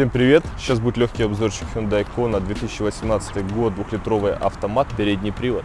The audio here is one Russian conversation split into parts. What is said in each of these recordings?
Всем привет! Сейчас будет легкий обзорчик Hyundai Kona 2018 год, двухлитровый автомат, передний привод.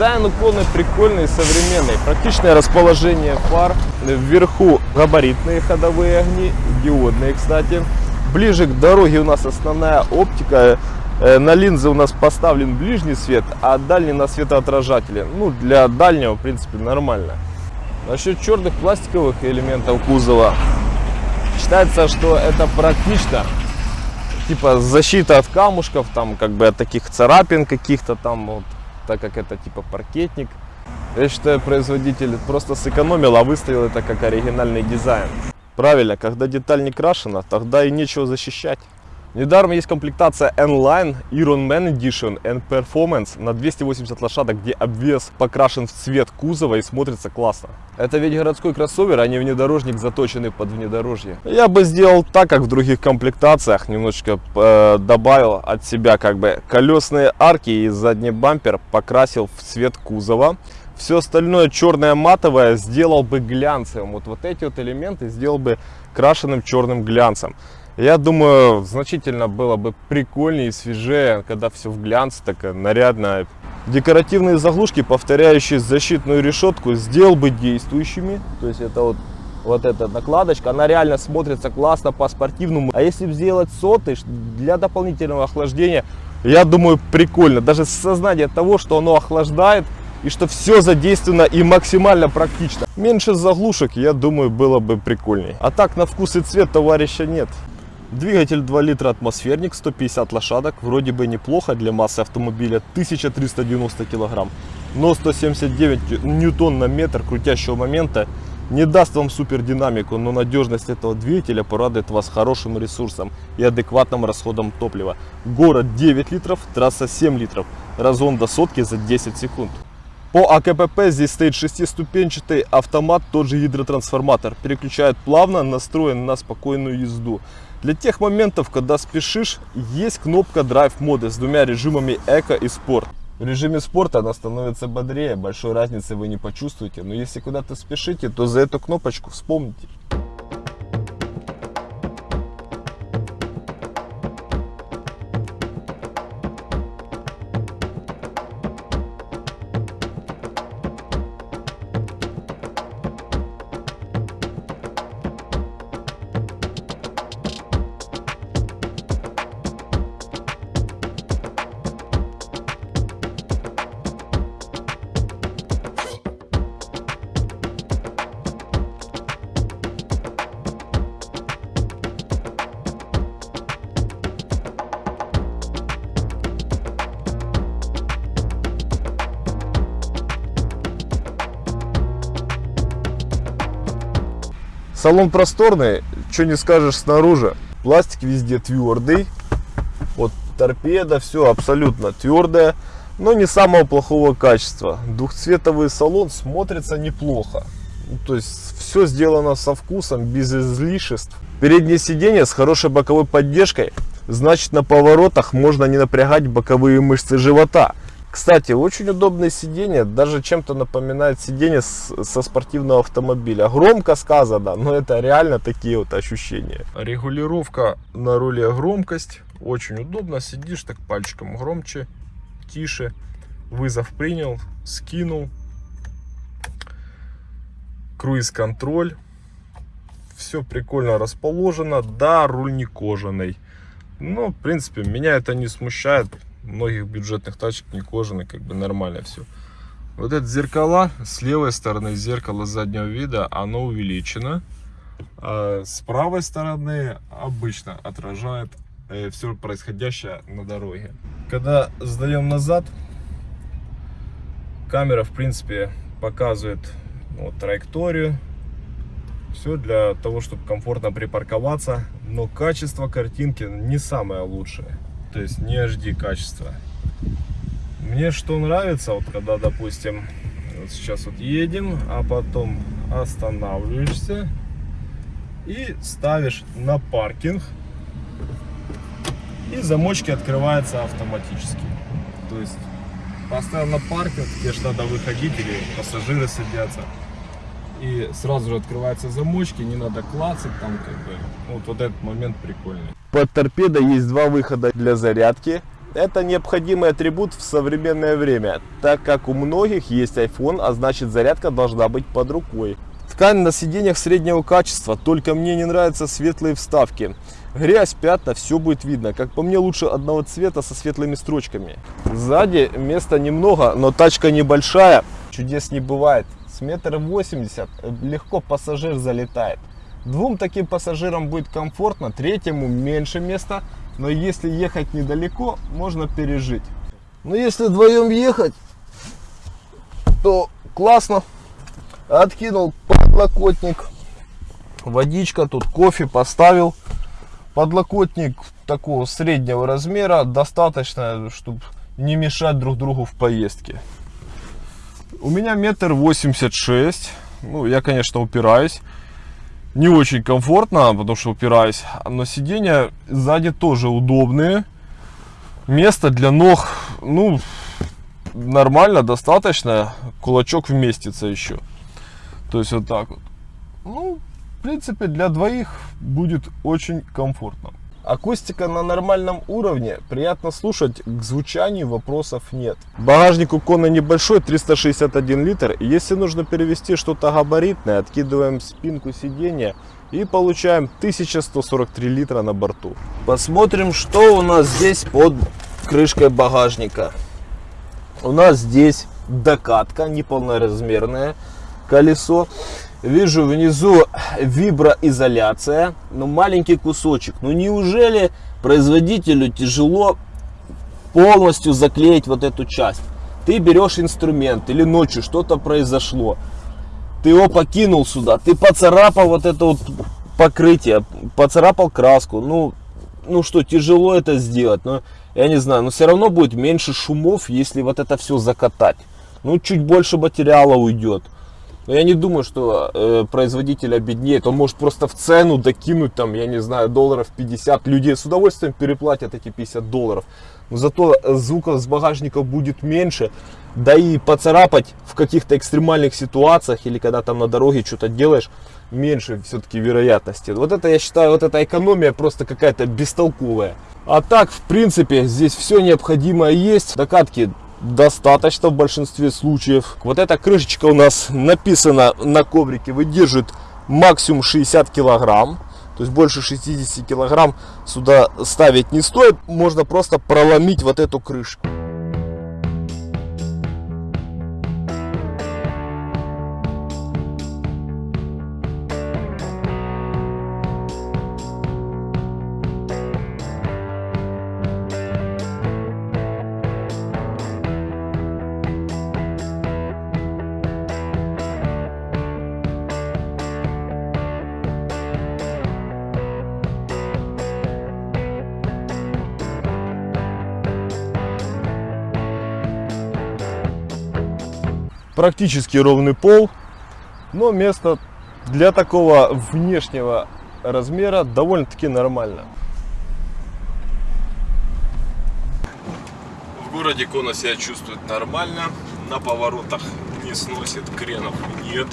Дизайн уклонный, прикольный, современный. Практичное расположение фар. Вверху габаритные ходовые огни, диодные, кстати. Ближе к дороге у нас основная оптика. Э, на линзы у нас поставлен ближний свет, а дальний на светоотражатели. Ну, для дальнего, в принципе, нормально. Насчет черных пластиковых элементов кузова. Считается, что это практично. Типа защита от камушков, там как бы от таких царапин каких-то там вот, так как это типа паркетник. Я считаю, производитель просто сэкономил, а выставил это как оригинальный дизайн. Правильно, когда деталь не крашена, тогда и нечего защищать. Недаром есть комплектация N-Line Iron Man Edition and Performance на 280 лошадок, где обвес покрашен в цвет кузова и смотрится классно. Это ведь городской кроссовер, а не внедорожник, заточенный под внедорожье. Я бы сделал так, как в других комплектациях, немножечко э, добавил от себя как бы колесные арки и задний бампер покрасил в цвет кузова. Все остальное черное матовое сделал бы глянцевым. Вот, вот эти вот элементы сделал бы крашеным черным глянцем. Я думаю, значительно было бы прикольнее и свежее, когда все в глянце, такая нарядная. Декоративные заглушки, повторяющие защитную решетку, сделал бы действующими. То есть это вот, вот эта накладочка, она реально смотрится классно по-спортивному. А если сделать соты для дополнительного охлаждения, я думаю, прикольно. Даже сознание того, что оно охлаждает, и что все задействовано и максимально практично. Меньше заглушек, я думаю, было бы прикольнее. А так на вкус и цвет товарища нет. Двигатель 2 литра атмосферник, 150 лошадок, вроде бы неплохо для массы автомобиля, 1390 килограмм, но 179 ньютон на метр крутящего момента не даст вам супер динамику, но надежность этого двигателя порадует вас хорошим ресурсом и адекватным расходом топлива. Город 9 литров, трасса 7 литров, разгон до сотки за 10 секунд. По АКПП здесь стоит шестиступенчатый автомат, тот же гидротрансформатор. Переключает плавно, настроен на спокойную езду. Для тех моментов, когда спешишь, есть кнопка Drive моды с двумя режимами Эко и Спорт. В режиме спорта она становится бодрее, большой разницы вы не почувствуете. Но если куда-то спешите, то за эту кнопочку вспомните. Салон просторный, что не скажешь снаружи. Пластик везде твердый. Вот торпеда, все абсолютно твердое, но не самого плохого качества. Двухцветовый салон смотрится неплохо. Ну, то есть все сделано со вкусом, без излишеств. Переднее сиденье с хорошей боковой поддержкой. Значит на поворотах можно не напрягать боковые мышцы живота. Кстати, очень удобное сиденье, даже чем-то напоминает сиденье со спортивного автомобиля. Громко сказано, но это реально такие вот ощущения. Регулировка на руле громкость, очень удобно, сидишь так пальчиком громче, тише. Вызов принял, скинул. Круиз-контроль. Все прикольно расположено. Да, руль не кожаный. Но, в принципе, меня это не смущает многих бюджетных тачек не кожаный, как бы нормально все. Вот это зеркала, с левой стороны зеркало заднего вида, оно увеличено. А с правой стороны обычно отражает все происходящее на дороге. Когда сдаем назад, камера, в принципе, показывает вот, траекторию. Все для того, чтобы комфортно припарковаться. Но качество картинки не самое лучшее. То есть не HD качество. Мне что нравится, вот когда, допустим, вот сейчас вот едем, а потом останавливаешься и ставишь на паркинг. И замочки открываются автоматически. То есть поставил на паркинг, где же надо выходить или пассажиры садятся. И сразу же открываются замочки, не надо клацать там как бы. Вот, вот этот момент прикольный. Под торпедой есть два выхода для зарядки. Это необходимый атрибут в современное время, так как у многих есть iPhone, а значит зарядка должна быть под рукой. Ткань на сиденьях среднего качества, только мне не нравятся светлые вставки. Грязь, пятна, все будет видно. Как по мне, лучше одного цвета со светлыми строчками. Сзади места немного, но тачка небольшая. Чудес не бывает. С метр восемьдесят легко пассажир залетает. Двум таким пассажирам будет комфортно, третьему меньше места. Но если ехать недалеко, можно пережить. Но если вдвоем ехать, то классно. Откинул подлокотник. Водичка, тут кофе поставил. Подлокотник такого среднего размера, достаточно, чтобы не мешать друг другу в поездке. У меня метр восемьдесят шесть. Ну, я, конечно, упираюсь. Не очень комфортно, потому что упираюсь. Но сиденья сзади тоже удобные. Место для ног, ну, нормально, достаточно. Кулачок вместится еще. То есть вот так вот. Ну, в принципе, для двоих будет очень комфортно. Акустика на нормальном уровне, приятно слушать, к звучанию вопросов нет. Багажник у Кона небольшой, 361 литр. Если нужно перевести что-то габаритное, откидываем спинку сиденья и получаем 1143 литра на борту. Посмотрим, что у нас здесь под крышкой багажника. У нас здесь докатка неполноразмерная колесо. Вижу внизу виброизоляция, но маленький кусочек. Ну неужели производителю тяжело полностью заклеить вот эту часть? Ты берешь инструмент или ночью что-то произошло, ты его покинул сюда, ты поцарапал вот это вот покрытие, поцарапал краску, ну, ну что, тяжело это сделать, но я не знаю, но все равно будет меньше шумов, если вот это все закатать. Ну, чуть больше материала уйдет. Но я не думаю, что э, производитель обеднеет. Он может просто в цену докинуть, там, я не знаю, долларов 50. Люди с удовольствием переплатят эти 50 долларов. Но зато звука с багажника будет меньше. Да и поцарапать в каких-то экстремальных ситуациях или когда там на дороге что-то делаешь, меньше все-таки вероятности. Вот это, я считаю, вот эта экономия просто какая-то бестолковая. А так, в принципе, здесь все необходимое есть. Докатки достаточно в большинстве случаев. Вот эта крышечка у нас написана на коврике, выдержит максимум 60 килограмм. То есть больше 60 килограмм сюда ставить не стоит. Можно просто проломить вот эту крышку. Практически ровный пол, но место для такого внешнего размера довольно-таки нормально. В городе Кона себя чувствует нормально, на поворотах не сносит, кренов нет.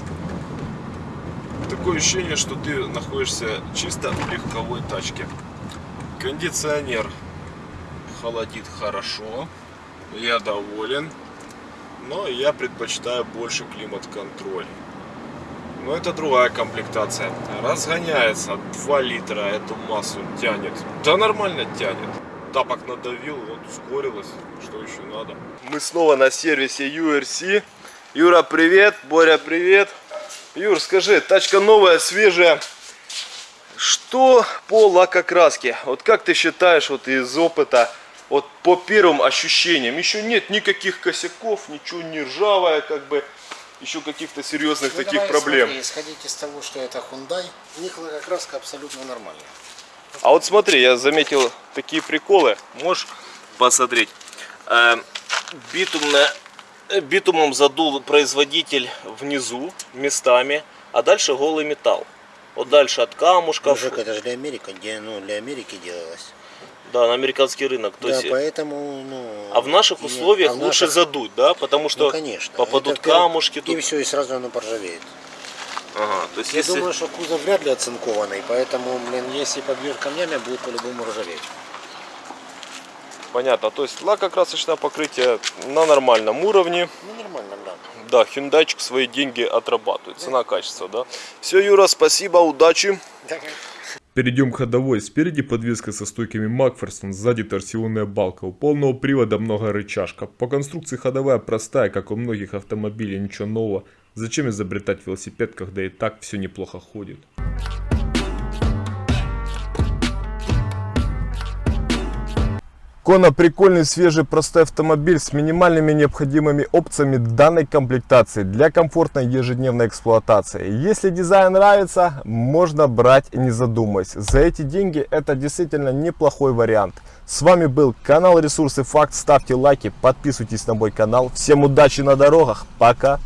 Такое ощущение, что ты находишься чисто в легковой тачке. Кондиционер холодит хорошо, я доволен но я предпочитаю больше климат-контроль. Но это другая комплектация. Разгоняется 2 литра, эту массу тянет. Да нормально тянет. Тапок надавил, вот ускорилось. Что еще надо? Мы снова на сервисе URC. Юра, привет. Боря, привет. Юр, скажи, тачка новая, свежая. Что по лакокраске? Вот как ты считаешь, вот из опыта, вот по первым ощущениям, еще нет никаких косяков, ничего не ржавое, как бы, еще каких-то серьезных Ну, таких давай, проблем. Смотри, исходить из того, что это Hyundai, у них лакокраска абсолютно нормальная. А вот смотри, я заметил такие приколы. Можешь посмотреть. Э, битумная- э, битумом задул производитель внизу местами, а дальше голый металл. Вот дальше от камушков, Мужик, это же для Америки, где, ну, для Америки делалось. Да, на американский рынок. То да, есть, поэтому, ну... а в наших и- условиях а в лучше наших- задуть, да, потому что Ну, конечно. попадут Это камушки И тут. все, и сразу оно поржавеет. Ага, то есть Я если- думаю, что кузов вряд ли оцинкованный, поэтому, блин, если побьешь камнями, будет по-любому ржаветь. Понятно, то есть лакокрасочное покрытие на нормальном уровне. Ну, нормально, да. Да, хюндайчик свои деньги отрабатывает. Цена-качество, да. Все, Юра, спасибо, удачи. Перейдем к ходовой. Спереди подвеска со стойками Макферсон, сзади торсионная балка. У полного привода много рычажка. По конструкции ходовая простая, как у многих автомобилей, ничего нового. Зачем изобретать велосипед, когда и так все неплохо ходит? Кона прикольный, свежий, простой автомобиль с минимальными необходимыми опциями данной комплектации для комфортной ежедневной эксплуатации. Если дизайн нравится, можно брать не задумываясь. За эти деньги это действительно неплохой вариант. С вами был канал Ресурсы Факт. Ставьте лайки, подписывайтесь на мой канал. Всем удачи на дорогах. Пока.